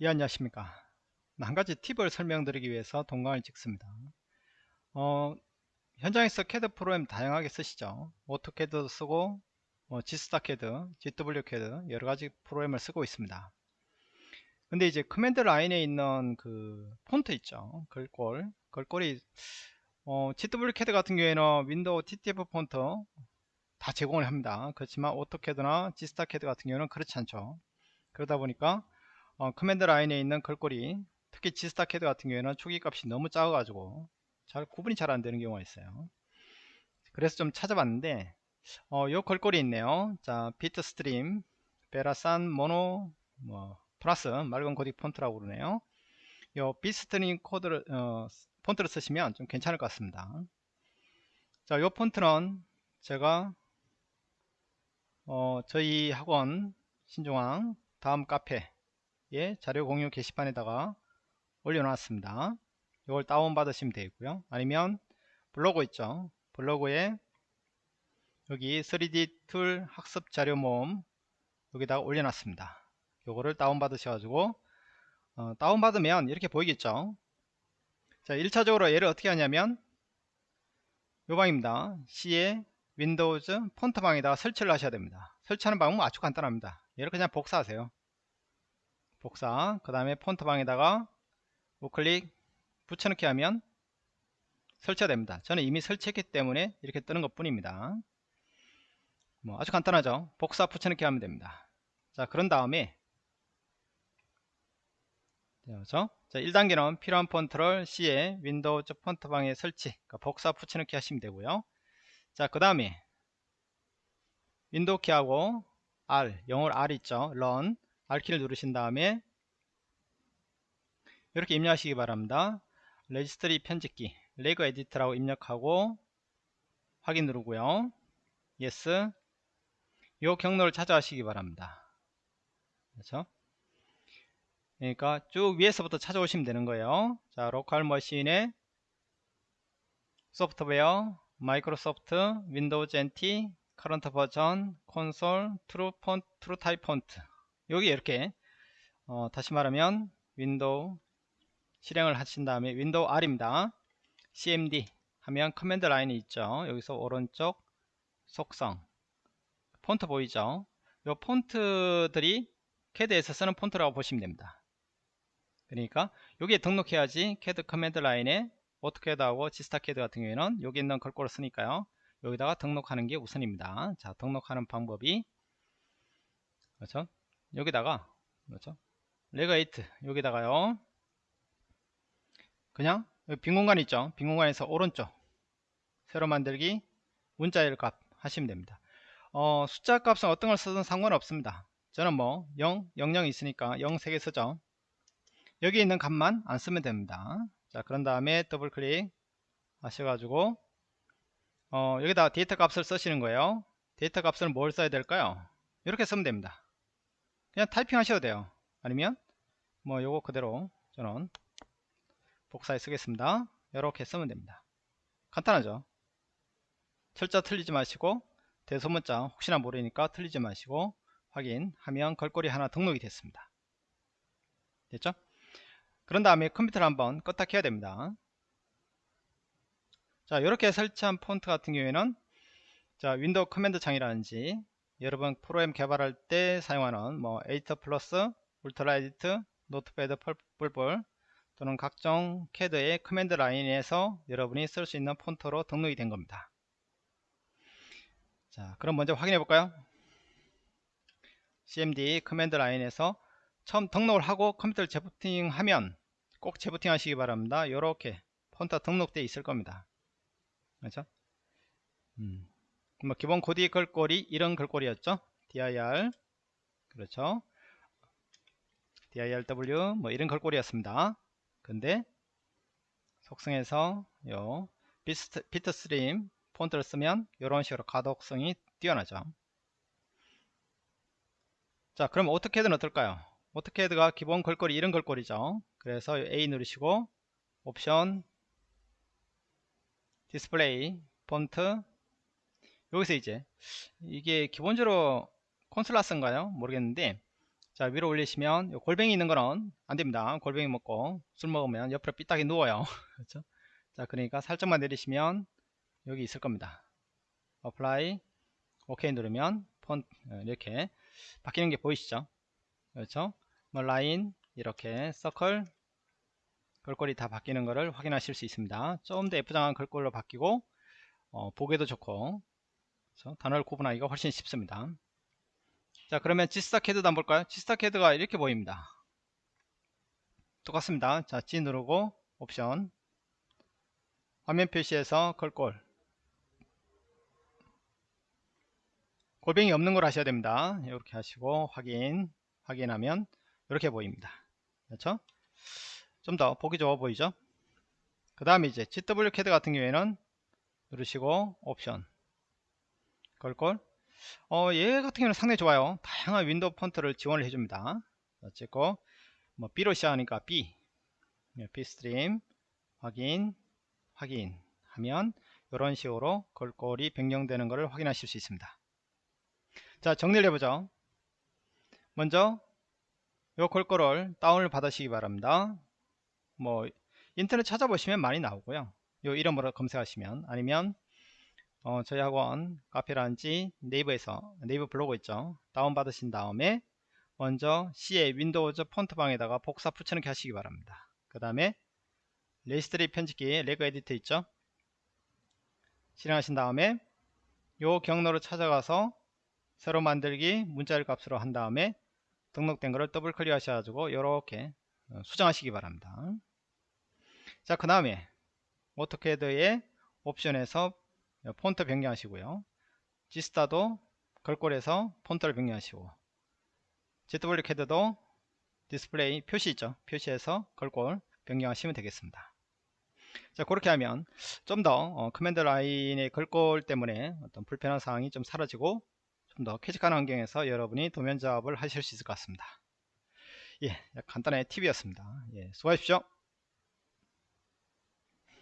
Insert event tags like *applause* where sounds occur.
예 안녕하십니까. 한 가지 팁을 설명드리기 위해서 동강을 찍습니다. 어, 현장에서 캐드 프로그램 다양하게 쓰시죠. 오토캐드 쓰고 뭐 지스타캐드, GW캐드 여러가지 프로그램을 쓰고 있습니다. 근데 이제 command line에 있는 그 폰트 있죠. 글꼴. 글꼴이 어, GW캐드 같은 경우에는 윈도우 TTF 폰트 다 제공을 합니다. 그렇지만 오토캐드나 지스타캐드 같은 경우는 그렇지 않죠. 그러다 보니까 어, command line에 있는 글꼴이 특히 지스타캐드 같은 경우에는 초기 값이 너무 작아 가지고 잘 구분이 잘 안되는 경우가 있어요. 그래서 좀 찾아봤는데 어, 요 글꼴이 있네요. 자 Bitstream Vera Sans Mono 뭐 플러스 맑은 고딕 폰트라고 그러네요. 요 Bitstream 코드를 어, 폰트를 쓰시면 좀 괜찮을 것 같습니다. 자요 폰트는 제가 어, 저희 학원 신중앙 다음 카페 예, 자료 공유 게시판에다가 올려놨습니다. 이걸 다운받으시면 되고요. 아니면 블로그 있죠. 블로그에 여기 3D 툴 학습 자료 모음 여기다가 올려놨습니다. 요거를 다운받으셔가지고 어, 다운받으면 이렇게 보이겠죠. 자, 1차적으로 얘를 어떻게 하냐면 요 방입니다. C에 윈도우즈 폰트 방에다가 설치를 하셔야 됩니다. 설치하는 방법은 아주 간단합니다. 얘를 그냥 복사하세요. 복사 그 다음에 폰트 방에다가 우클릭 붙여넣기 하면 설치가 됩니다. 저는 이미 설치했기 때문에 이렇게 뜨는 것 뿐입니다. 뭐 아주 간단하죠. 복사 붙여넣기 하면 됩니다. 자 그런 다음에 그렇죠? 자 1단계는 필요한 폰트를 C에 윈도우 폰트 방에 설치 그러니까 복사 붙여넣기 하시면 되고요. 자 그 다음에 윈도우 키하고 R 영어로 R 있죠. run R키를 누르신 다음에 이렇게 입력하시기 바랍니다. 레지스트리 편집기 regedit라고 입력하고 확인 누르고요. yes 요 경로를 찾아가시기 바랍니다. 그렇죠? 그러니까 쭉 위에서부터 찾아오시면 되는 거예요. 자, local machine에 software, Microsoft, Windows NT, current version, console, true font, true type font 여기 이렇게 어, 다시 말하면 윈도우 실행을 하신 다음에 윈도우 R입니다. CMD 하면 command line이 있죠. 여기서 오른쪽 속성 폰트 보이죠? 이 폰트들이 캐드에서 쓰는 폰트라고 보시면 됩니다. 그러니까 여기에 등록해야지 캐드 command line에 AutoCAD하고 GstarCAD 같은 경우에는 여기 있는 글꼴을 쓰니까요. 여기다가 등록하는 게 우선입니다. 자 등록하는 방법이 그렇죠? 여기다가 그렇죠? regedit 여기다가요. 그냥 빈 공간 있죠? 빈 공간에서 오른쪽 새로 만들기 문자열 값 하시면 됩니다. 어, 숫자 값은 어떤 걸 쓰든 상관없습니다. 저는 뭐 0, 00 있으니까 0 3개 쓰죠. 여기 있는 값만 안 쓰면 됩니다. 자 그런 다음에 더블 클릭 하셔가지고 어, 여기다 데이터 값을 쓰시는 거예요. 데이터 값을 뭘 써야 될까요? 이렇게 쓰면 됩니다. 그냥 타이핑 하셔도 돼요. 아니면 뭐 요거 그대로 저는 복사해 쓰겠습니다. 이렇게 쓰면 됩니다. 간단하죠? 철자 틀리지 마시고 대소문자 혹시나 모르니까 틀리지 마시고 확인하면 글꼴이 하나 등록이 됐습니다. 됐죠? 그런 다음에 컴퓨터를 한번 껐다 켜야 됩니다. 자 이렇게 설치한 폰트 같은 경우에는 자 윈도우 command 창이라든지 여러분 프로그램 개발할 때 사용하는 뭐 EditPlus, UltraEdit, Notepad++ 또는 각종 캐드의 command line에서 여러분이 쓸 수 있는 폰트로 등록이 된 겁니다. 자, 그럼 먼저 확인해 볼까요? cmd command line에서 처음 등록을 하고 컴퓨터를 재부팅 하면 꼭 재부팅 하시기 바랍니다. 이렇게 폰트 등록되어 있을 겁니다. 그렇죠? 음. 뭐 기본 코디 글꼴이 이런 글꼴이었죠? Dir 그렇죠. Dirw 뭐 이런 글꼴이었습니다. 근데 속성에서 요 Bit, Bitstream 폰트를 쓰면 이런 식으로 가독성이 뛰어나죠. 자 그럼 AutoCAD는 어떨까요? AutoCAD가 기본 글꼴이 이런 글꼴이죠. 그래서 A 누르시고 옵션 디스플레이 폰트 여기서 이제 이게 기본적으로 Consolas인가요? 모르겠는데 자 위로 올리시면 요 골뱅이 있는 거는 안됩니다. 골뱅이 먹고 술 먹으면 옆으로 삐딱이 누워요. *laughs* 그렇죠? 자 그러니까 살짝만 내리시면 여기 있을 겁니다. apply 오케이 누르면 폰 어, 이렇게 바뀌는 게 보이시죠? 그렇죠? 뭐 라인 이렇게 서클 글꼴이 다 바뀌는 것을 확인하실 수 있습니다. 좀 더 예쁘장한 글꼴로 바뀌고 어, 보기도 좋고 그렇죠? 단어를 구분하기가 훨씬 쉽습니다. 자 그러면 GstarCAD도 한번 볼까요? GstarCAD가 이렇게 보입니다. 똑같습니다. 자 G 누르고 옵션. 화면 표시에서 글꼴. 골뱅이 없는 걸 하셔야 됩니다. 이렇게 하시고 확인 확인하면 이렇게 보입니다. 그렇죠? 좀 더 보기 좋아 보이죠? 그 다음에 이제 ZWCAD 같은 경우에는 누르시고 옵션 글꼴 어, 얘 같은 경우는 상당히 좋아요. 다양한 윈도우 폰트를 지원을 해줍니다. 어쨌고, 뭐, B로 시작하니까 B, 네, Bitstream, 확인, 확인 하면, 이런 식으로 글꼴이 변경되는 것을 확인하실 수 있습니다. 자, 정리를 해보죠. 먼저, 요 글꼴을 다운을 받으시기 바랍니다. 뭐, 인터넷 찾아보시면 많이 나오고요. 요 이름으로 검색하시면, 아니면, 어, 저희 학원 카페라든지 네이버에서 네이버 블로그 있죠? 다운 받으신 다음에 먼저 C의 Windows Fonts방에다가 복사 붙여넣기 하시기 바랍니다. 그 다음에 레지스트리 편집기 regedit 있죠? 실행하신 다음에 요 경로를 찾아가서 새로 만들기 문자열 값으로 한 다음에 등록된 거를 더블 클릭 하셔가지고 이렇게 어, 수정하시기 바랍니다. 자 그 다음에 AutoCAD의 옵션에서 폰트 변경하시고요. Gstar도 글꼴에서 폰트를 변경하시고 ZWCAD도 디스플레이 표시 있죠. 표시에서 글꼴 변경하시면 되겠습니다. 자 그렇게 하면 좀더 어, command line의 글꼴 때문에 어떤 불편한 사항이 좀 사라지고 좀 더 쾌적한 환경에서 여러분이 도면 작업을 하실 수 있을 것 같습니다. 예, 간단한 팁이었습니다. 예, 수고하십시오.